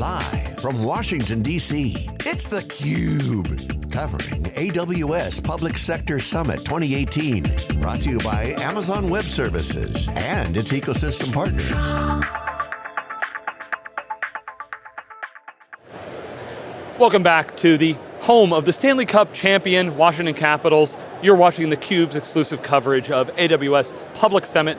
Live from Washington, D.C., it's theCUBE. Covering AWS Public Sector Summit 2018. Brought to you by Amazon Web Services and its ecosystem partners. Welcome back to the home of the Stanley Cup champion, Washington Capitals. You're watching theCUBE's exclusive coverage of AWS Public, Summit,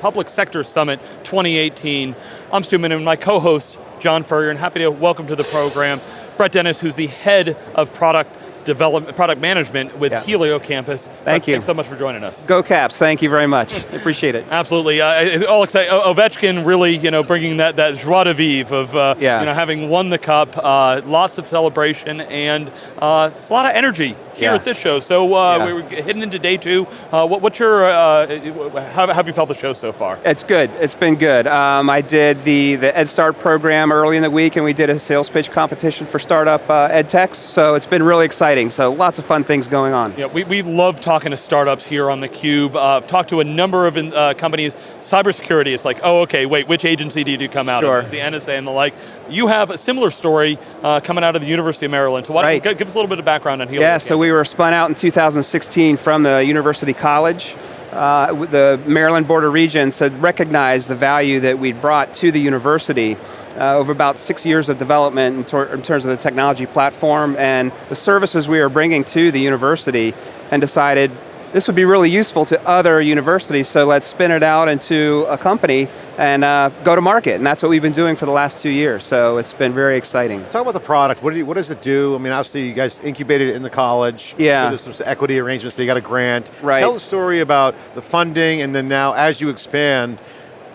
Public Sector Summit 2018. I'm Stu Miniman, my co-host, John Furrier, and happy to welcome to the program Brett Dennis, who's the head of product development, product management with yeah. HelioCampus. Thank you. Thanks so much for joining us. Go Caps, thank you very much. Appreciate it. Absolutely, uh, all excited. Ovechkin really, you know, bringing that, that joie de vivre of, uh, yeah. you know, having won the cup, uh, lots of celebration, and uh, it's a lot of energy here yeah. at this show. So uh, yeah. we're heading into day two. Uh, what, what's your, how, have you felt the show so far? It's good, it's been good. Um, I did the, the EdStart program early in the week, and we did a sales pitch competition for startup ed techs, so it's been really exciting exciting, so lots of fun things going on. Yeah, we, we love talking to startups here on theCUBE. Uh, I've talked to a number of uh, companies, cybersecurity, it's like, oh, okay, wait, which agency did you come out sure. of? It's the NSA and the like. You have a similar story uh, coming out of the University of Maryland, so why right. give us a little bit of background on Helio Yeah, so we were spun out in 2016 from the University College. Uh, the Maryland Board of Regents had recognized the value that we'd brought to the university uh, over about six years of development in, in, terms of the technology platform and the services we are bringing to the university and decided this would be really useful to other universities, so let's spin it out into a company and uh, go to market, and that's what we've been doing for the last two years, so it's been very exciting. Talk about the product, what, do you, what does it do? I mean, obviously you guys incubated it in the college, yeah. so there's some equity arrangements, so you got a grant. Right. Tell the story about the funding, and then now as you expand,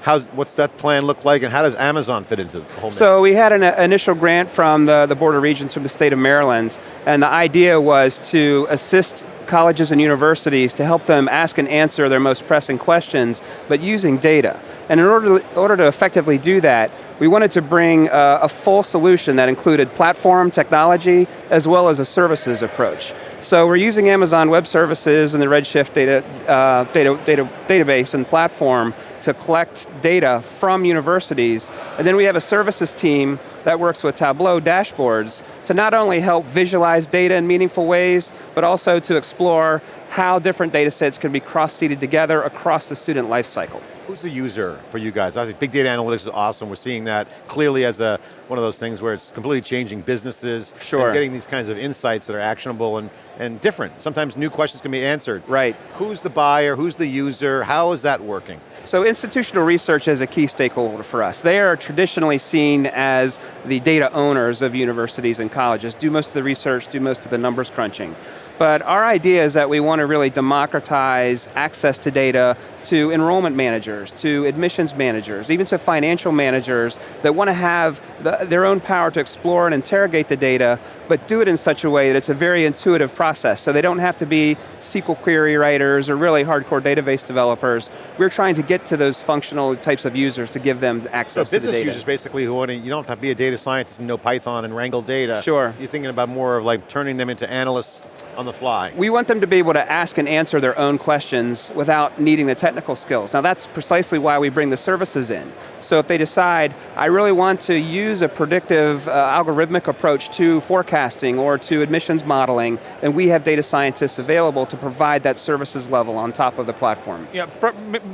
How's, what's that plan look like and how does Amazon fit into the whole mix? So we had an uh, initial grant from the, the Board of Regents from the state of Maryland and the idea was to assist colleges and universities to help them ask and answer their most pressing questions, but using data. And in order to, order to effectively do that, we wanted to bring uh, a full solution that included platform, technology, as well as a services approach. So we're using Amazon Web Services and the Redshift data, uh, data, data, database and platform to collect data from universities, and then we have a services team that works with Tableau dashboards to not only help visualize data in meaningful ways, but also to explore how different data sets can be cross-seeded together across the student life cycle. Who's the user for you guys? Obviously, big data analytics is awesome. We're seeing that clearly as a, one of those things where it's completely changing businesses. Sure. And getting these kinds of insights that are actionable and, and different. Sometimes new questions can be answered. Right. Who's the buyer, who's the user, how is that working? So institutional research is a key stakeholder for us. They are traditionally seen as the data owners of universities and colleges, do most of the research, do most of the numbers crunching. But our idea is that we want to really democratize access to data to enrollment managers, to admissions managers, even to financial managers that want to have the, their own power to explore and interrogate the data, but do it in such a way that it's a very intuitive process, so they don't have to be SQL query writers or really hardcore database developers. We're trying to get to those functional types of users to give them access so to the data. business users basically who want to, you don't have to be a data scientist and know Python and wrangle data. Sure. You're thinking about more of like turning them into analysts on the fly. We want them to be able to ask and answer their own questions without needing the technical skills. Now that's precisely why we bring the services in. So if they decide, I really want to use a predictive uh, algorithmic approach to forecasting or to admissions modeling, then we have data scientists available to provide that services level on top of the platform. Yeah,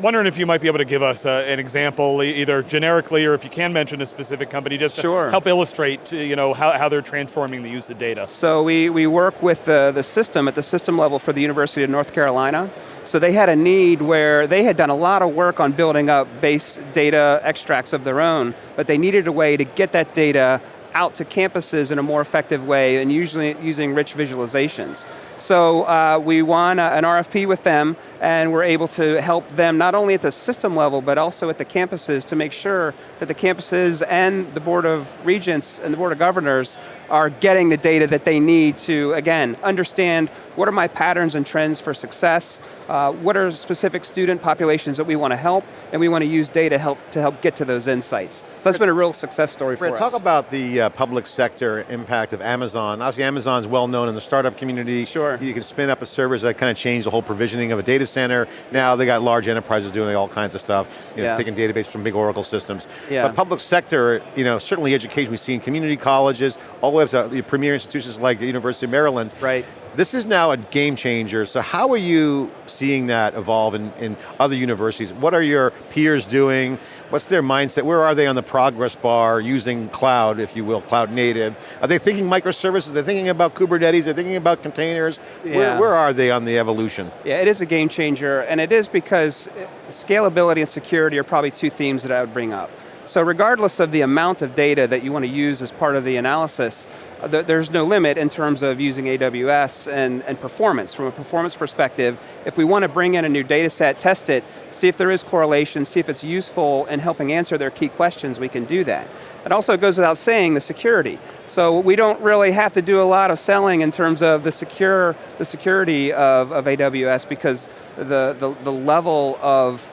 wondering if you might be able to give us uh, an example, either generically or if you can mention a specific company, just sure. to help illustrate you know, how, how they're transforming the use of data. So we, we work with the, the system at the system level for the University of North Carolina. So they had a need where they had done a lot of work on building up base data extracts of their own, but they needed a way to get that data out to campuses in a more effective way and usually using rich visualizations. So uh, we won a, an RFP with them and we're able to help them not only at the system level but also at the campuses to make sure that the campuses and the Board of Regents and the Board of Governors are getting the data that they need to, again, understand what are my patterns and trends for success, uh, what are specific student populations that we want to help, and we want to use data help, to help get to those insights. So that's been a real success story for us. talk about the uh, public sector impact of Amazon. Obviously Amazon's well known in the startup community. Sure. You can spin up a service that kind of changed the whole provisioning of a data center. Now they got large enterprises doing all kinds of stuff, you know, Yeah. taking database from big Oracle systems. Yeah. But public sector, you know, certainly education, we see in community colleges, all the way up to the premier institutions like the University of Maryland. Right. This is now a game changer, so how are you seeing that evolve in, in other universities? What are your peers doing? What's their mindset? Where are they on the progress bar using cloud, if you will, cloud native? Are they thinking microservices? Are They're thinking about Kubernetes, Are they're thinking about containers? Where, Yeah. where are they on the evolution? Yeah, it is a game changer, and it is because uh, scalability and security are probably two themes that I would bring up. So regardless of the amount of data that you want to use as part of the analysis, uh, there's no limit in terms of using AWS and, and performance. From a performance perspective, if we want to bring in a new data set, test it, see if there is correlation, see if it's useful in helping answer their key questions, we can do that. It also goes without saying the security. So we don't really have to do a lot of selling in terms of the secure, the security of, of AWS because the, the, the level of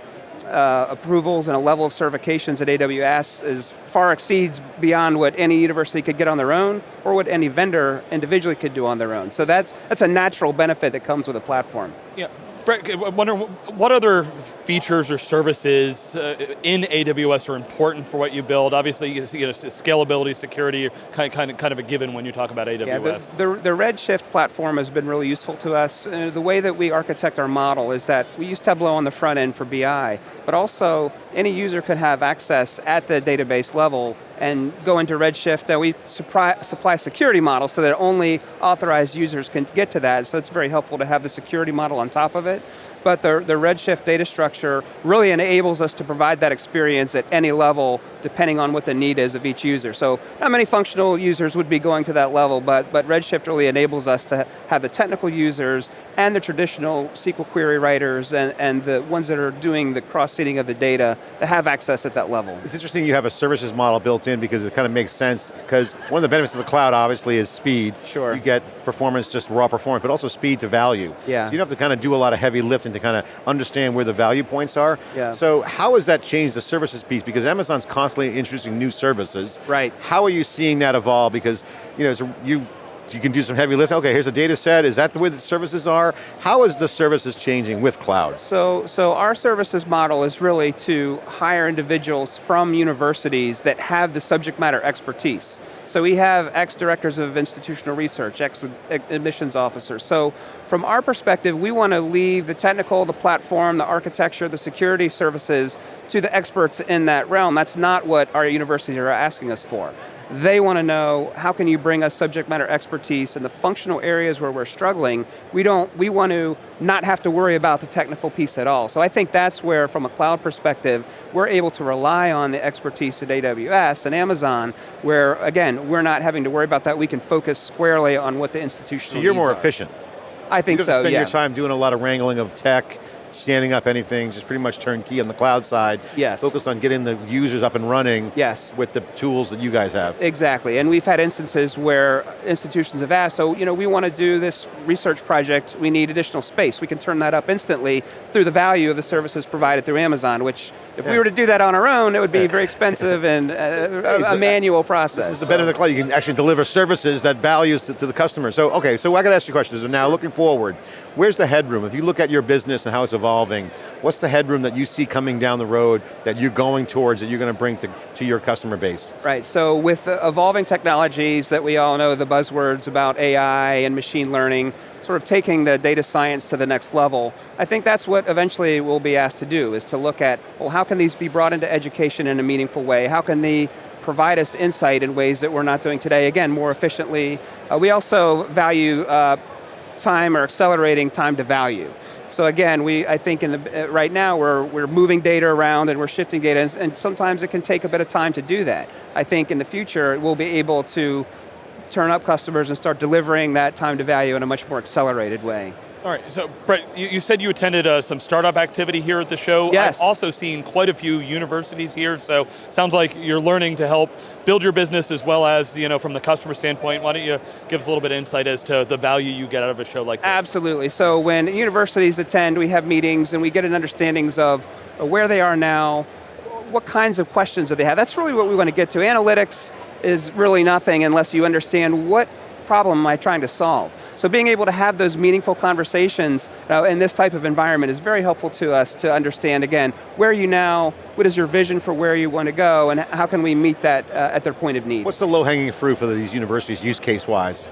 uh, approvals and a level of certifications at AWS is far exceeds beyond what any university could get on their own or what any vendor individually could do on their own. So that's, that's a natural benefit that comes with a platform. Yeah. Brett, I wonder what other features or services uh, in AWS are important for what you build? Obviously, you know, scalability, security, kind of, kind of, kind of a given when you talk about AWS. Yeah, the, the, the Redshift platform has been really useful to us. Uh, the way that we architect our model is that we use Tableau on the front end for BI, but also any user could have access at the database level and go into Redshift. Uh, we supply, supply security models so that only authorized users can get to that, so it's very helpful to have the security model on top of it. But the, the Redshift data structure really enables us to provide that experience at any level depending on what the need is of each user. So not many functional users would be going to that level, but, but Redshift really enables us to have the technical users and the traditional SQL query writers and, and the ones that are doing the cross-seeding of the data to have access at that level. It's interesting you have a services model built in because it kind of makes sense, because one of the benefits of the cloud obviously is speed. Sure. You get performance, just raw performance, but also speed to value. Yeah. So you don't have to kind of do a lot of heavy lifting to kind of understand where the value points are. Yeah. So how has that changed the services piece? Because Amazon's constantly introducing new services. Right. How are you seeing that evolve? Because you know, so you you can do some heavy lifting. Okay, here's a data set. Is that the way the services are? How is the services changing with cloud? So, so our services model is really to hire individuals from universities that have the subject matter expertise. So we have ex-directors of institutional research, ex-admissions officers. So from our perspective, we want to leave the technical, the platform, the architecture, the security services to the experts in that realm. That's not what our universities are asking us for. They want to know, how can you bring us subject matter expertise in the functional areas where we're struggling? We don't, we want to not have to worry about the technical piece at all. So I think that's where, from a cloud perspective, we're able to rely on the expertise at AWS and Amazon, where, again, we're not having to worry about that. We can focus squarely on what the institutional So you're more are. efficient. I think you so, to spend your time doing a lot of wrangling of tech, standing up anything, just pretty much turnkey on the cloud side. Yes. Focused on getting the users up and running Yes. with the tools that you guys have. Exactly, and we've had instances where institutions have asked, so you know, we want to do this research project, we need additional space. We can turn that up instantly through the value of the services provided through Amazon, which if Yeah. we were to do that on our own, it would be very expensive and uh, a, a manual process. This is the benefit of the cloud. You can actually deliver services that values to, to the customer. So, okay, so I got to ask you a question. So now, looking forward, where's the headroom? If you look at your business and how it's evolving, what's the headroom that you see coming down the road that you're going towards, that you're going to bring to, to your customer base? Right, so with evolving technologies that we all know, the buzzwords about AI and machine learning, sort of taking the data science to the next level, I think that's what eventually we'll be asked to do, is to look at, well, how can these be brought into education in a meaningful way? How can they provide us insight in ways that we're not doing today, again, more efficiently? Uh, we also value uh, time or accelerating time to value. So again, we, I think in the, uh, right now we're, we're moving data around and we're shifting data and, and sometimes it can take a bit of time to do that. I think in the future we'll be able to turn up customers and start delivering that time to value in a much more accelerated way. All right, so Brett, you, you said you attended uh, some startup activity here at the show. Yes. I've also seen quite a few universities here, so sounds like you're learning to help build your business as well as, you know, from the customer standpoint. Why don't you give us a little bit of insight as to the value you get out of a show like this? Absolutely. So when universities attend, we have meetings and we get an understandings of where they are now, what kinds of questions do they have. That's really what we want to get to. Analytics is really nothing unless you understand what problem am I trying to solve. So being able to have those meaningful conversations uh, in this type of environment is very helpful to us to understand, again, where are you now, what is your vision for where you want to go, and how can we meet that uh, at their point of need. What's the low-hanging fruit for these universities use case-wise?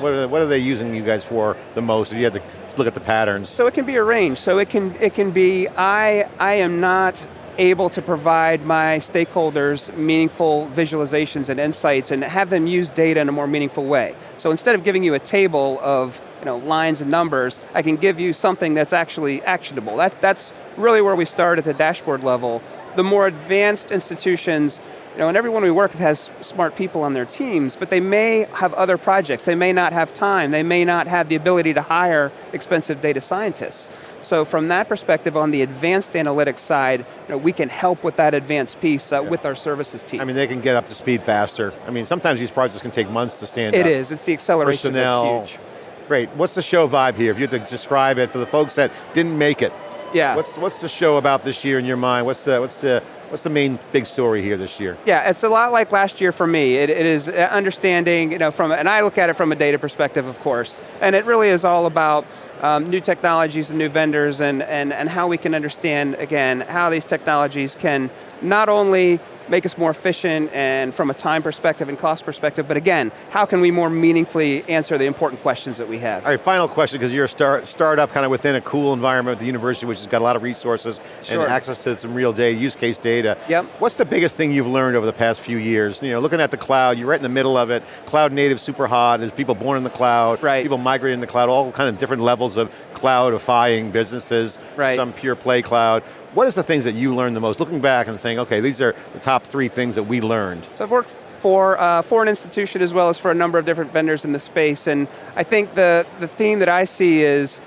What, are they, what are they using you guys for the most? If you had to look at the patterns. So it can be a range. So it can, it can be, I, I am not able to provide my stakeholders meaningful visualizations and insights and have them use data in a more meaningful way. So instead of giving you a table of you know, lines and numbers, I can give you something that's actually actionable. That, that's really where we start at the dashboard level. The more advanced institutions, you know, and everyone we work with has smart people on their teams, but they may have other projects, they may not have time, they may not have the ability to hire expensive data scientists. So from that perspective, on the advanced analytics side, you know, we can help with that advanced piece uh, yeah. with our services team. I mean, they can get up to speed faster. I mean, sometimes these projects can take months to stand it up. It is, it's the acceleration Personnel. that's huge. Great, what's the show vibe here? If you had to describe it for the folks that didn't make it, yeah. What's, what's the show about this year in your mind? What's the, what's the, What's the main big story here this year? Yeah, it's a lot like last year for me. it, it is understanding, you know, from, and I look at it from a data perspective, of course, and it really is all about um, new technologies and new vendors and, and, and how we can understand, again, how these technologies can not only make us more efficient and from a time perspective and cost perspective, but again, how can we more meaningfully answer the important questions that we have? All right, final question, because you're a start, startup kind of within a cool environment at the university, which has got a lot of resources sure. and access to some real data, use case data. Yep. What's the biggest thing you've learned over the past few years? You know, looking at the cloud, you're right in the middle of it, cloud native, super hot, there's people born in the cloud, right. people migrating in the cloud, all kind of different levels of cloudifying businesses, right. some pure play cloud. What is the things that you learned the most? Looking back and saying, okay, these are the top three things that we learned. So I've worked for, uh, for an institution as well as for a number of different vendors in the space, and I think the, the theme that I see is,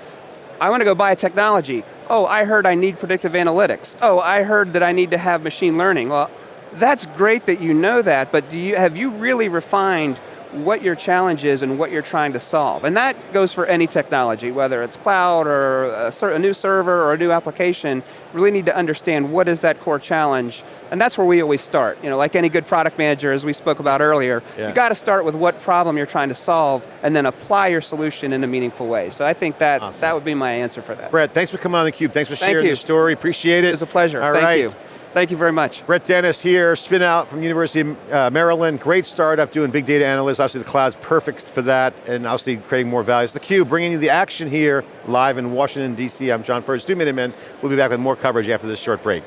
I want to go buy a technology. Oh, I heard I need predictive analytics. Oh, I heard that I need to have machine learning. Well, that's great that you know that, but do you, have you really refined what your challenge is and what you're trying to solve. And that goes for any technology, whether it's cloud or a, a, new server or a new application, really need to understand what is that core challenge, and that's where we always start. You know, like any good product manager, as we spoke about earlier, yeah. you got to start with what problem you're trying to solve, and then apply your solution in a meaningful way. So I think that, awesome. that would be my answer for that. Brett, thanks for coming on theCUBE. Thanks for sharing you. your story, appreciate it. It was a pleasure, All thank right. you. Thank you very much. Brett Dennis here, spin out from University of uh, Maryland, great startup doing big data analytics, obviously the cloud's perfect for that, and obviously creating more value. It's theCUBE, bringing you the action here, live in Washington, D.C. I'm John Furrier, Stu Miniman. We'll be back with more coverage after this short break.